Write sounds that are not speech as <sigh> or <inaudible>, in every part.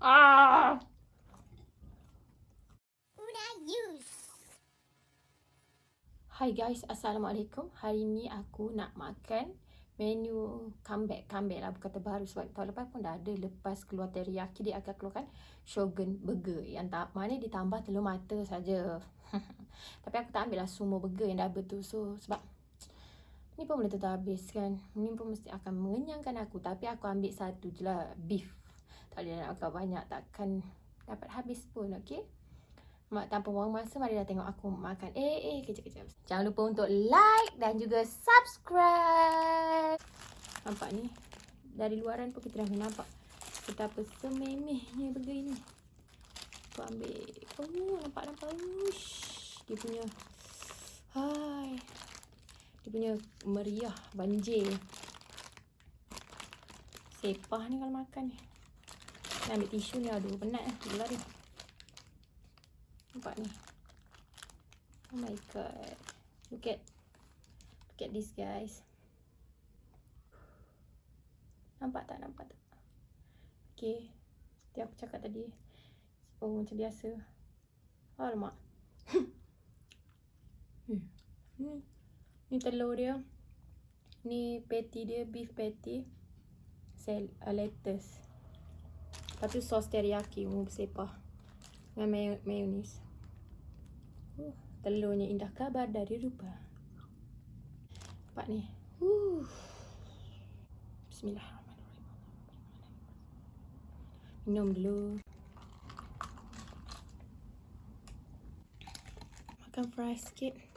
Ah. Hai guys, Assalamualaikum. Hari ni aku nak makan menu comeback. Comeback lah, bukan terbaru sebab tahun lepas pun dah ada. Lepas keluar teriyaki, dia akan keluarkan Shogun Burger. Yang tak mana ditambah telur mata saja. <laughs> Tapi aku tak ambil lah semua burger yang dah betul. So, sebab ni pun boleh tetap habis kan. Ni pun mesti akan mengenyangkan aku. Tapi aku ambil satu je lah, beef. Boleh nak makan banyak, takkan dapat habis pun, okay? Mak tanpa buang masa, mari dah tengok aku makan. Eh, eh, kejap-kejap. Jangan lupa untuk like dan juga subscribe. Nampak ni? Dari luaran pun kita dah nampak. Betapa sememehnya burger ini. Aku ambil. Oh, nampak-nampak. Ush. Dia punya. Hai. Dia punya meriah, banjir. Sepah ni kalau makan ni. Nak ambil tisu ni. Aduh, penat lah. Gila dia. Nampak ni. Oh my god. Look at look at this guys. Nampak tak? Nampak tak? Okay. Seperti aku cakap tadi. Oh macam biasa. Alamak. <laughs> hmm. Ni. Ni telur dia. Ni patty dia. Beef patty. Sel uh, lettuce. Lepas tu sos teriyaki. Mu bersepah dengan may mayonis. Uh, telurnya indah kabar dari rupa. Nampak ni. Uh. Bismillahirrahmanirrahim. Minum dulu. Makan fries sikit.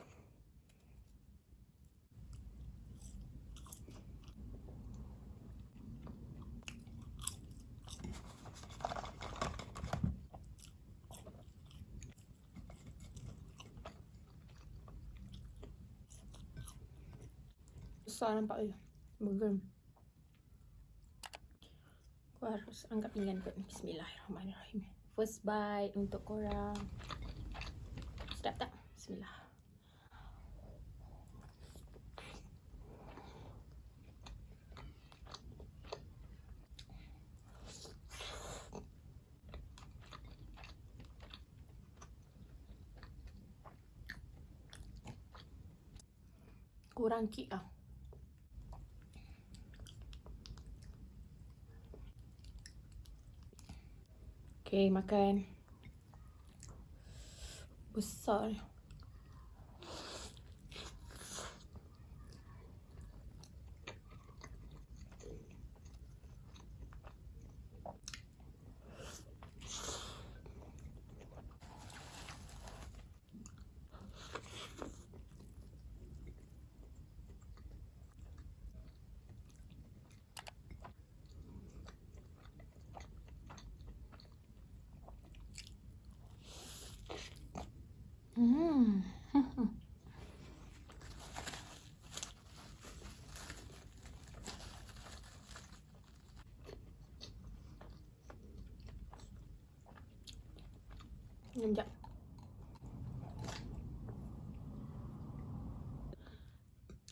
Besar nampak je. Burger. Aku harus angkat pinggan kot. Bismillahirrahmanirrahim. First bite untuk korang. Sedap tak? Bismillah. Kurang kik lah. Okay, makan. Besar. Sekejap.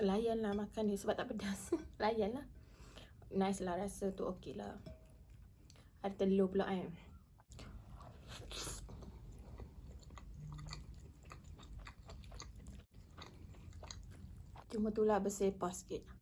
Layanlah makan ni sebab tak pedas. <laughs> Layanlah. Nice lah rasa tu okey lah. Ada telur pula kan. Cuma tu lah bersepah sikit.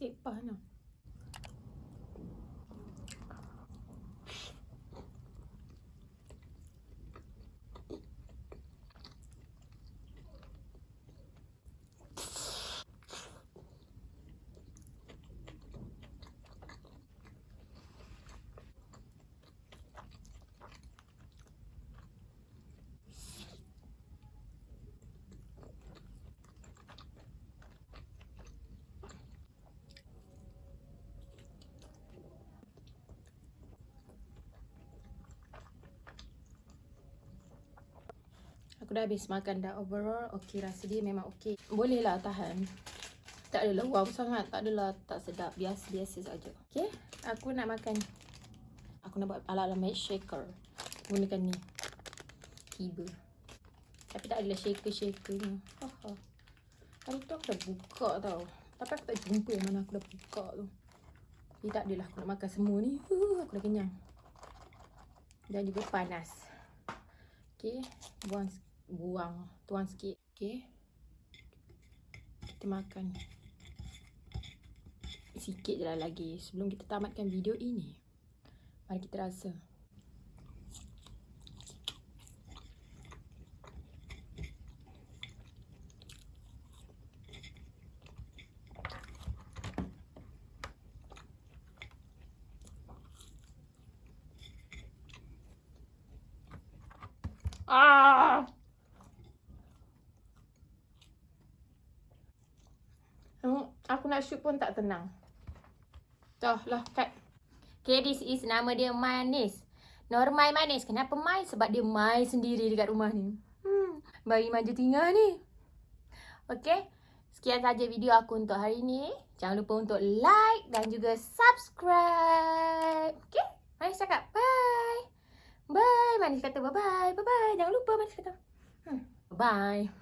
Sepah lah. Aku dah habis makan dah overall okey rasa dia memang okey. Boleh lah tahan. Tak adalah wow sangat, tak adalah tak sedap. Biasa-biasa saja. Okey, aku nak makan. Aku nak buat ala-ala match shaker. Gunakan ni. Tiba. Tapi tak adalah shaker-shaker ni. Hari tu aku dah buka tau. Tapi aku tak jumpa yang mana aku dah buka tu. Jadi tak adalah aku nak makan semua ni. Uh, aku dah kenyang. Dan juga panas. Okay. Buang, buang. Tuang sikit. Okay. Kita makan. Sikit je lah lagi. Sebelum kita tamatkan video ini. Mari kita rasa. Ah. Aku nak shoot pun tak tenang. Dah lah, cut. Okay, this is nama dia Manis. Normal Manis. Kenapa Mai? Sebab dia Mai sendiri dekat rumah ni. Hmm, bayi manja tinggal ni. Okay, sekian saja video aku untuk hari ni. Jangan lupa untuk like dan juga subscribe. Okay, Manis cakap bye. Bye. Manis kata bye-bye. Bye-bye. Jangan lupa Manis kata. Hmm. Bye.